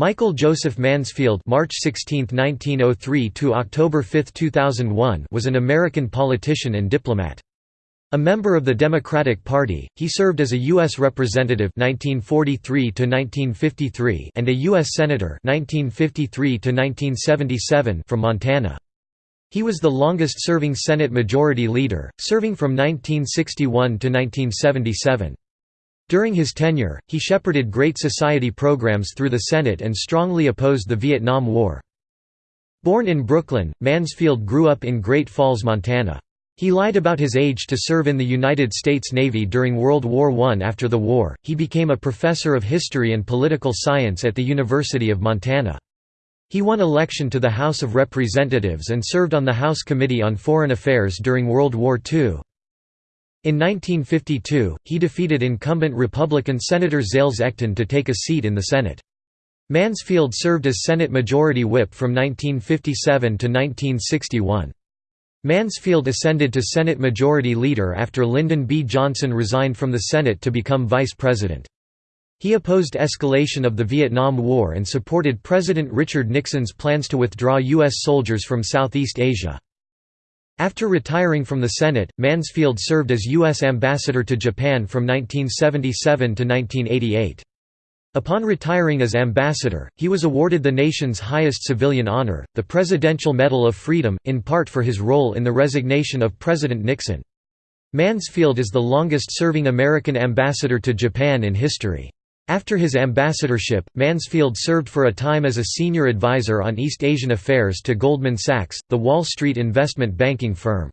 Michael Joseph Mansfield March 16, 1903 to October 5, 2001 was an American politician and diplomat. A member of the Democratic Party, he served as a U.S. Representative 1943 and a U.S. Senator 1953 from Montana. He was the longest-serving Senate Majority Leader, serving from 1961 to 1977. During his tenure, he shepherded Great Society programs through the Senate and strongly opposed the Vietnam War. Born in Brooklyn, Mansfield grew up in Great Falls, Montana. He lied about his age to serve in the United States Navy during World War I. After the war, he became a professor of history and political science at the University of Montana. He won election to the House of Representatives and served on the House Committee on Foreign Affairs during World War II. In 1952, he defeated incumbent Republican Senator Zales Ecton to take a seat in the Senate. Mansfield served as Senate Majority Whip from 1957 to 1961. Mansfield ascended to Senate Majority Leader after Lyndon B. Johnson resigned from the Senate to become Vice President. He opposed escalation of the Vietnam War and supported President Richard Nixon's plans to withdraw U.S. soldiers from Southeast Asia. After retiring from the Senate, Mansfield served as U.S. Ambassador to Japan from 1977 to 1988. Upon retiring as ambassador, he was awarded the nation's highest civilian honor, the Presidential Medal of Freedom, in part for his role in the resignation of President Nixon. Mansfield is the longest-serving American ambassador to Japan in history. After his ambassadorship, Mansfield served for a time as a senior advisor on East Asian affairs to Goldman Sachs, the Wall Street investment banking firm.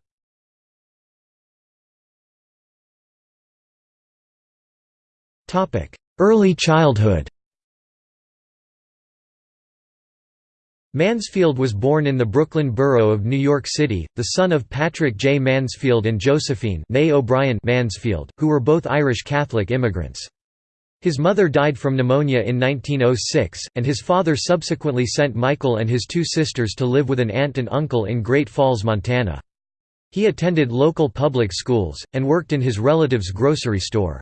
Early childhood Mansfield was born in the Brooklyn borough of New York City, the son of Patrick J. Mansfield and Josephine O'Brien Mansfield, who were both Irish Catholic immigrants. His mother died from pneumonia in 1906, and his father subsequently sent Michael and his two sisters to live with an aunt and uncle in Great Falls, Montana. He attended local public schools, and worked in his relative's grocery store.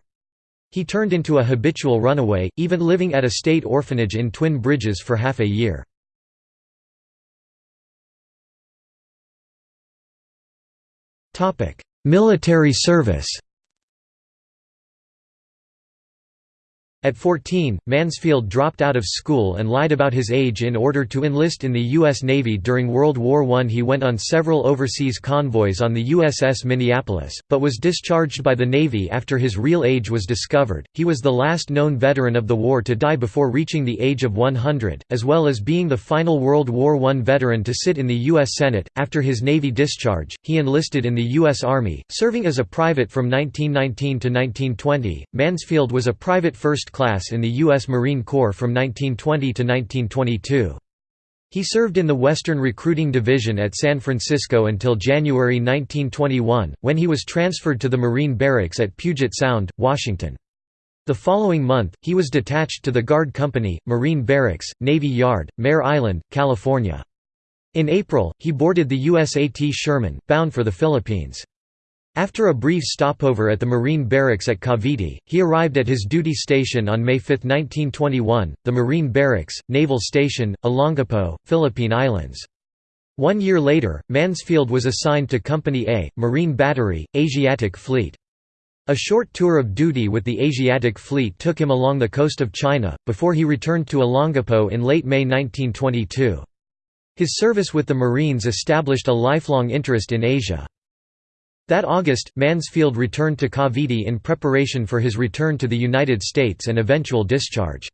He turned into a habitual runaway, even living at a state orphanage in Twin Bridges for half a year. Military service At 14, Mansfield dropped out of school and lied about his age in order to enlist in the U.S. Navy during World War I. He went on several overseas convoys on the USS Minneapolis, but was discharged by the Navy after his real age was discovered. He was the last known veteran of the war to die before reaching the age of 100, as well as being the final World War I veteran to sit in the U.S. Senate. After his Navy discharge, he enlisted in the U.S. Army, serving as a private from 1919 to 1920. Mansfield was a private first class in the U.S. Marine Corps from 1920 to 1922. He served in the Western Recruiting Division at San Francisco until January 1921, when he was transferred to the Marine Barracks at Puget Sound, Washington. The following month, he was detached to the Guard Company, Marine Barracks, Navy Yard, Mare Island, California. In April, he boarded the USAT Sherman, bound for the Philippines. After a brief stopover at the Marine Barracks at Cavite, he arrived at his duty station on May 5, 1921, the Marine Barracks, Naval Station, Olongapo, Philippine Islands. One year later, Mansfield was assigned to Company A, Marine Battery, Asiatic Fleet. A short tour of duty with the Asiatic Fleet took him along the coast of China, before he returned to Olongapo in late May 1922. His service with the Marines established a lifelong interest in Asia. That August, Mansfield returned to Cavite in preparation for his return to the United States and eventual discharge.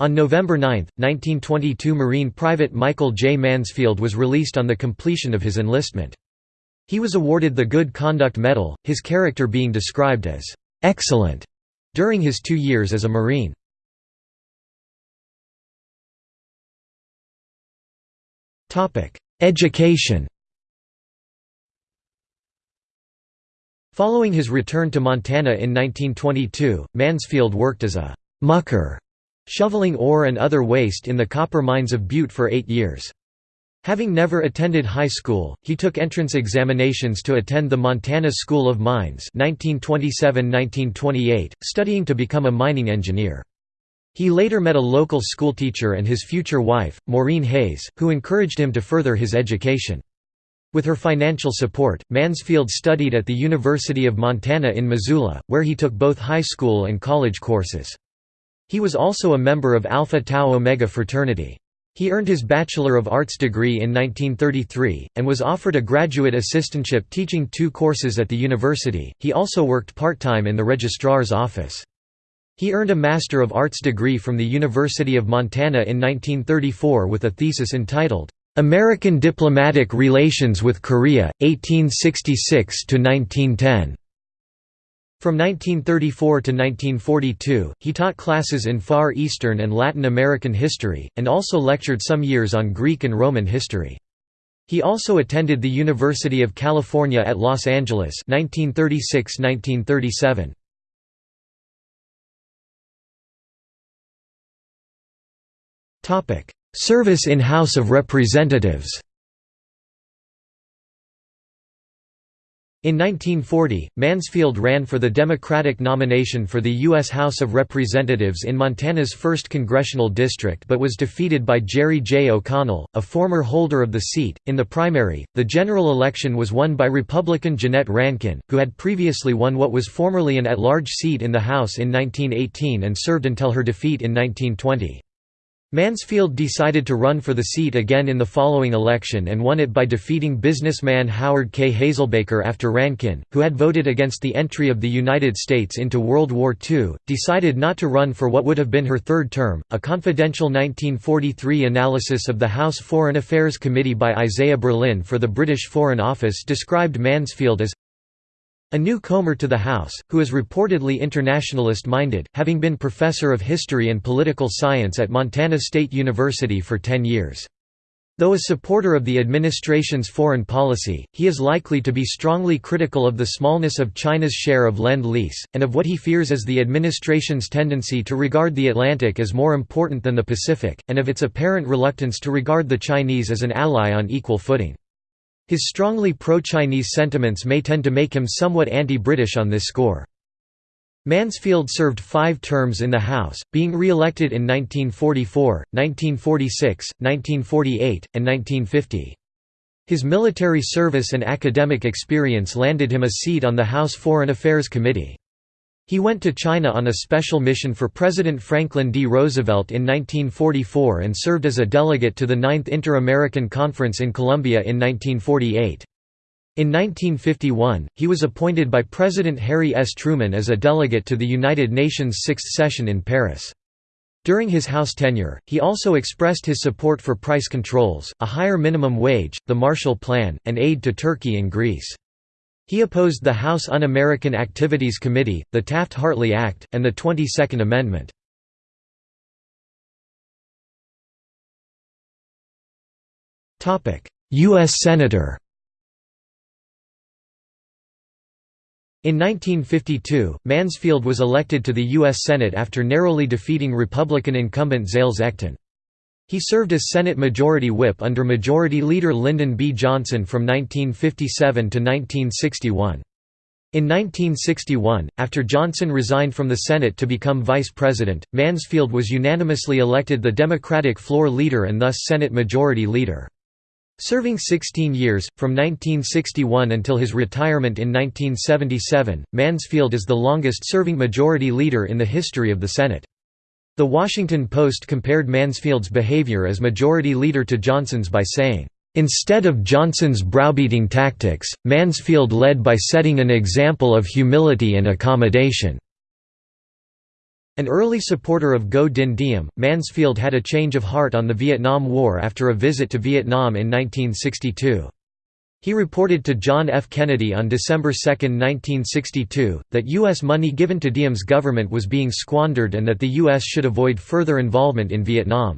On November 9, 1922 Marine Private Michael J. Mansfield was released on the completion of his enlistment. He was awarded the Good Conduct Medal, his character being described as «excellent» during his two years as a Marine. Education Following his return to Montana in 1922, Mansfield worked as a «mucker», shoveling ore and other waste in the copper mines of Butte for eight years. Having never attended high school, he took entrance examinations to attend the Montana School of Mines 1927–1928, studying to become a mining engineer. He later met a local schoolteacher and his future wife, Maureen Hayes, who encouraged him to further his education. With her financial support, Mansfield studied at the University of Montana in Missoula, where he took both high school and college courses. He was also a member of Alpha Tau Omega fraternity. He earned his Bachelor of Arts degree in 1933, and was offered a graduate assistantship teaching two courses at the university. He also worked part time in the registrar's office. He earned a Master of Arts degree from the University of Montana in 1934 with a thesis entitled, American Diplomatic Relations with Korea, 1866–1910. From 1934 to 1942, he taught classes in Far Eastern and Latin American history, and also lectured some years on Greek and Roman history. He also attended the University of California at Los Angeles 1936–1937. Service in House of Representatives In 1940, Mansfield ran for the Democratic nomination for the U.S. House of Representatives in Montana's 1st Congressional District but was defeated by Jerry J. O'Connell, a former holder of the seat. In the primary, the general election was won by Republican Jeannette Rankin, who had previously won what was formerly an at large seat in the House in 1918 and served until her defeat in 1920. Mansfield decided to run for the seat again in the following election and won it by defeating businessman Howard K. Hazelbaker after Rankin, who had voted against the entry of the United States into World War II, decided not to run for what would have been her third term. A confidential 1943 analysis of the House Foreign Affairs Committee by Isaiah Berlin for the British Foreign Office described Mansfield as a new newcomer to the House, who is reportedly internationalist-minded, having been professor of history and political science at Montana State University for ten years. Though a supporter of the administration's foreign policy, he is likely to be strongly critical of the smallness of China's share of Lend-Lease, and of what he fears is the administration's tendency to regard the Atlantic as more important than the Pacific, and of its apparent reluctance to regard the Chinese as an ally on equal footing. His strongly pro-Chinese sentiments may tend to make him somewhat anti-British on this score. Mansfield served five terms in the House, being re-elected in 1944, 1946, 1948, and 1950. His military service and academic experience landed him a seat on the House Foreign Affairs Committee. He went to China on a special mission for President Franklin D. Roosevelt in 1944 and served as a delegate to the Ninth Inter-American Conference in Colombia in 1948. In 1951, he was appointed by President Harry S. Truman as a delegate to the United Nations Sixth Session in Paris. During his House tenure, he also expressed his support for price controls, a higher minimum wage, the Marshall Plan, and aid to Turkey and Greece. He opposed the House Un-American Activities Committee, the Taft-Hartley Act, and the 22nd Amendment. U.S. Senator In 1952, Mansfield was elected to the U.S. Senate after narrowly defeating Republican incumbent Zales Ecton. He served as Senate Majority Whip under Majority Leader Lyndon B. Johnson from 1957 to 1961. In 1961, after Johnson resigned from the Senate to become vice president, Mansfield was unanimously elected the Democratic floor leader and thus Senate Majority Leader. Serving 16 years, from 1961 until his retirement in 1977, Mansfield is the longest-serving Majority Leader in the history of the Senate. The Washington Post compared Mansfield's behavior as majority leader to Johnson's by saying, "...instead of Johnson's browbeating tactics, Mansfield led by setting an example of humility and accommodation." An early supporter of Ngo Dinh Diem, Mansfield had a change of heart on the Vietnam War after a visit to Vietnam in 1962. He reported to John F. Kennedy on December 2, 1962, that U.S. money given to Diem's government was being squandered and that the U.S. should avoid further involvement in Vietnam.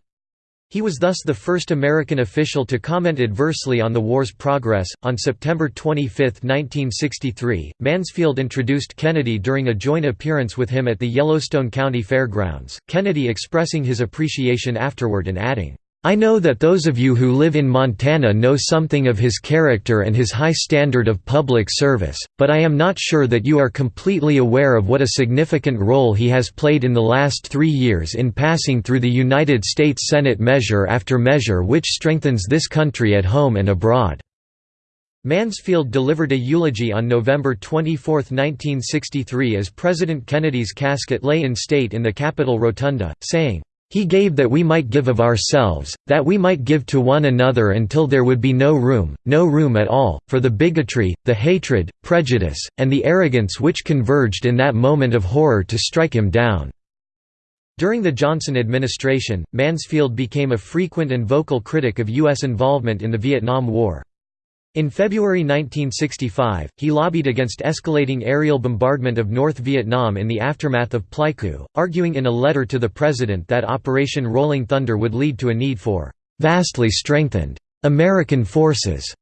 He was thus the first American official to comment adversely on the war's progress. On September 25, 1963, Mansfield introduced Kennedy during a joint appearance with him at the Yellowstone County Fairgrounds, Kennedy expressing his appreciation afterward and adding, I know that those of you who live in Montana know something of his character and his high standard of public service, but I am not sure that you are completely aware of what a significant role he has played in the last three years in passing through the United States Senate measure after measure which strengthens this country at home and abroad." Mansfield delivered a eulogy on November 24, 1963 as President Kennedy's casket lay in state in the Capitol Rotunda, saying, he gave that we might give of ourselves, that we might give to one another until there would be no room, no room at all, for the bigotry, the hatred, prejudice, and the arrogance which converged in that moment of horror to strike him down." During the Johnson administration, Mansfield became a frequent and vocal critic of U.S. involvement in the Vietnam War. In February 1965, he lobbied against escalating aerial bombardment of North Vietnam in the aftermath of Pleiku, arguing in a letter to the president that Operation Rolling Thunder would lead to a need for «vastly strengthened» American forces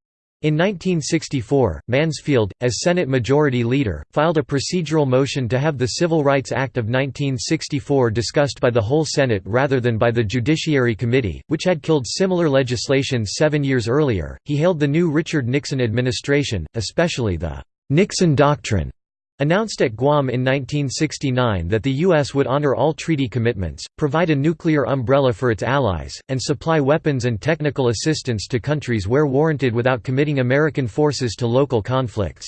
in 1964, Mansfield, as Senate Majority Leader, filed a procedural motion to have the Civil Rights Act of 1964 discussed by the whole Senate rather than by the Judiciary Committee, which had killed similar legislation seven years earlier. He hailed the new Richard Nixon administration, especially the Nixon Doctrine, announced at Guam in 1969 that the U.S. would honor all treaty commitments, provide a nuclear umbrella for its allies, and supply weapons and technical assistance to countries where warranted without committing American forces to local conflicts.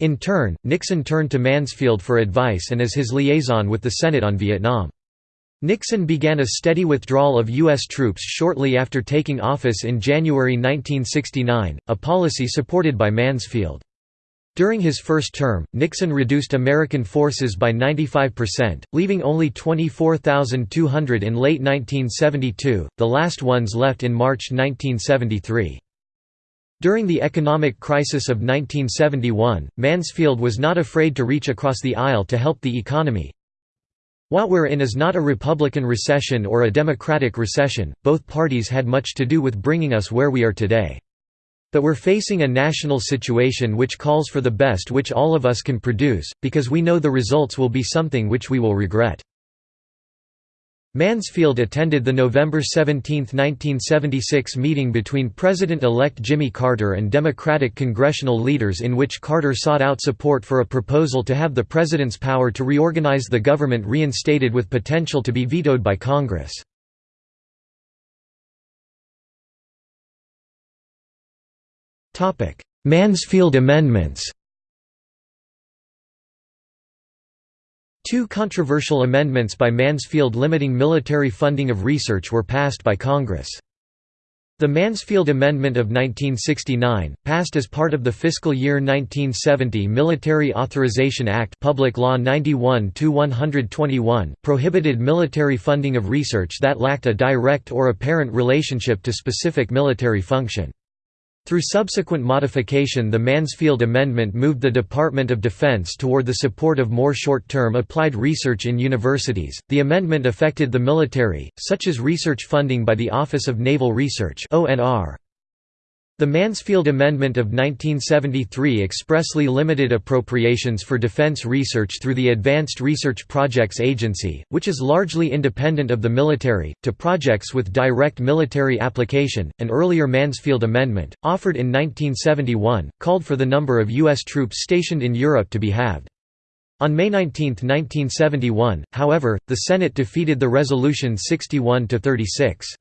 In turn, Nixon turned to Mansfield for advice and as his liaison with the Senate on Vietnam. Nixon began a steady withdrawal of U.S. troops shortly after taking office in January 1969, a policy supported by Mansfield. During his first term, Nixon reduced American forces by 95%, leaving only 24,200 in late 1972, the last ones left in March 1973. During the economic crisis of 1971, Mansfield was not afraid to reach across the aisle to help the economy. What we're in is not a Republican recession or a Democratic recession, both parties had much to do with bringing us where we are today. But we're facing a national situation which calls for the best which all of us can produce, because we know the results will be something which we will regret. Mansfield attended the November 17, 1976 meeting between President-elect Jimmy Carter and Democratic congressional leaders in which Carter sought out support for a proposal to have the president's power to reorganize the government reinstated with potential to be vetoed by Congress. Mansfield Amendments Two controversial amendments by Mansfield limiting military funding of research were passed by Congress. The Mansfield Amendment of 1969, passed as part of the fiscal year 1970 Military Authorization Act Public Law 91-121, prohibited military funding of research that lacked a direct or apparent relationship to specific military function. Through subsequent modification the Mansfield Amendment moved the Department of Defense toward the support of more short-term applied research in universities. The amendment affected the military, such as research funding by the Office of Naval Research (ONR). The Mansfield Amendment of 1973 expressly limited appropriations for defense research through the Advanced Research Projects Agency, which is largely independent of the military, to projects with direct military application. An earlier Mansfield Amendment, offered in 1971, called for the number of U.S. troops stationed in Europe to be halved. On May 19, 1971, however, the Senate defeated the resolution 61 to 36.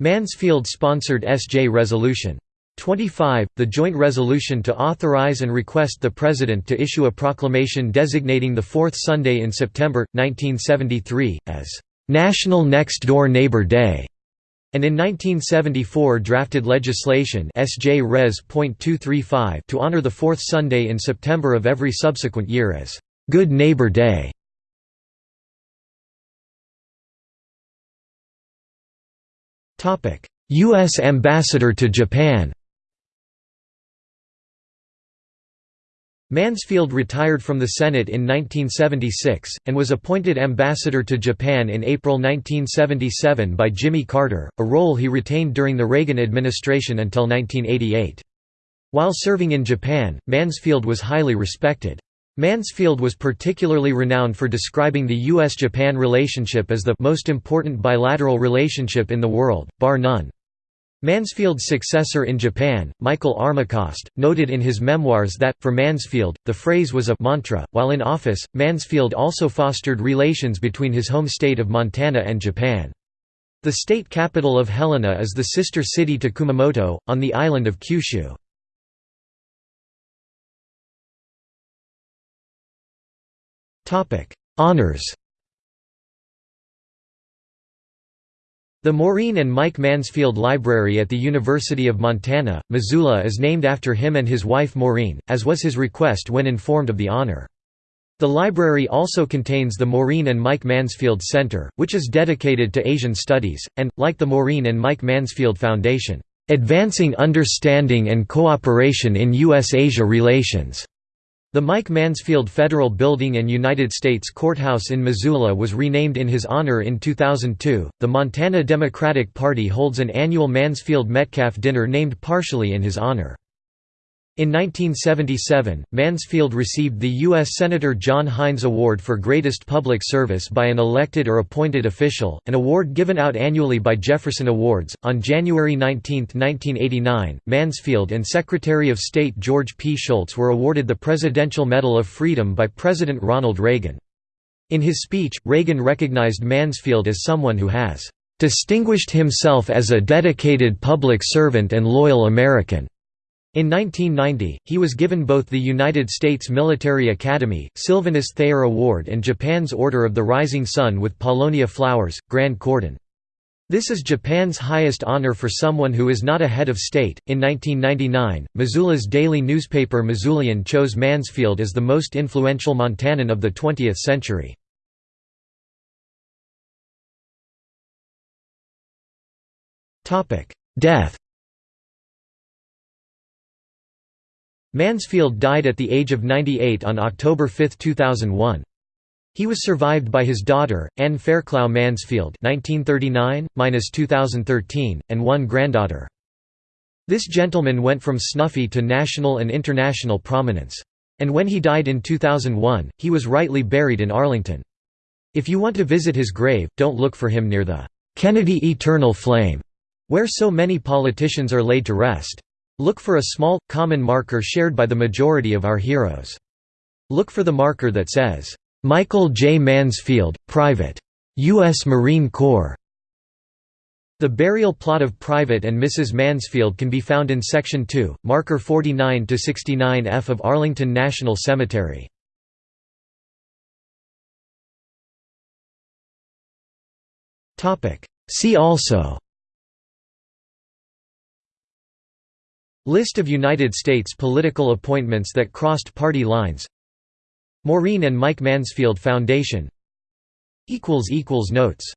Mansfield-sponsored SJ Resolution. 25, the joint resolution to authorize and request the President to issue a proclamation designating the fourth Sunday in September, 1973, as "'National Next Door Neighbor Day' and in 1974 drafted legislation SJ Res. to honor the fourth Sunday in September of every subsequent year as "'Good Neighbor Day' U.S. Ambassador to Japan Mansfield retired from the Senate in 1976, and was appointed ambassador to Japan in April 1977 by Jimmy Carter, a role he retained during the Reagan administration until 1988. While serving in Japan, Mansfield was highly respected. Mansfield was particularly renowned for describing the U.S.-Japan relationship as the most important bilateral relationship in the world, bar none. Mansfield's successor in Japan, Michael Armacost, noted in his memoirs that, for Mansfield, the phrase was a mantra. While in office, Mansfield also fostered relations between his home state of Montana and Japan. The state capital of Helena is the sister city to Kumamoto, on the island of Kyushu. Honours The Maureen and Mike Mansfield Library at the University of Montana, Missoula is named after him and his wife Maureen, as was his request when informed of the honor. The library also contains the Maureen and Mike Mansfield Center, which is dedicated to Asian studies, and, like the Maureen and Mike Mansfield Foundation, "...advancing understanding and cooperation in U.S.-Asia relations." The Mike Mansfield Federal Building and United States Courthouse in Missoula was renamed in his honor in 2002. The Montana Democratic Party holds an annual Mansfield Metcalf dinner named partially in his honor. In 1977, Mansfield received the U.S. Senator John Heinz Award for Greatest Public Service by an elected or appointed official, an award given out annually by Jefferson Awards. On January 19, 1989, Mansfield and Secretary of State George P. Shultz were awarded the Presidential Medal of Freedom by President Ronald Reagan. In his speech, Reagan recognized Mansfield as someone who has distinguished himself as a dedicated public servant and loyal American. In 1990, he was given both the United States Military Academy, Sylvanus Thayer Award and Japan's Order of the Rising Sun with Paulownia Flowers, Grand Cordon. This is Japan's highest honor for someone who is not a head of state. In 1999, Missoula's daily newspaper Missoulian chose Mansfield as the most influential Montanan of the 20th century. Death Mansfield died at the age of 98 on October 5, 2001. He was survived by his daughter, Anne Fairclough Mansfield (1939–2013), and one granddaughter. This gentleman went from snuffy to national and international prominence. And when he died in 2001, he was rightly buried in Arlington. If you want to visit his grave, don't look for him near the Kennedy Eternal Flame, where so many politicians are laid to rest. Look for a small, common marker shared by the majority of our heroes. Look for the marker that says, "'Michael J. Mansfield, Private. U.S. Marine Corps". The burial plot of Private and Mrs. Mansfield can be found in Section 2, marker 49–69F of Arlington National Cemetery. See also List of United States political appointments that crossed party lines. Maureen and Mike Mansfield Foundation. Notes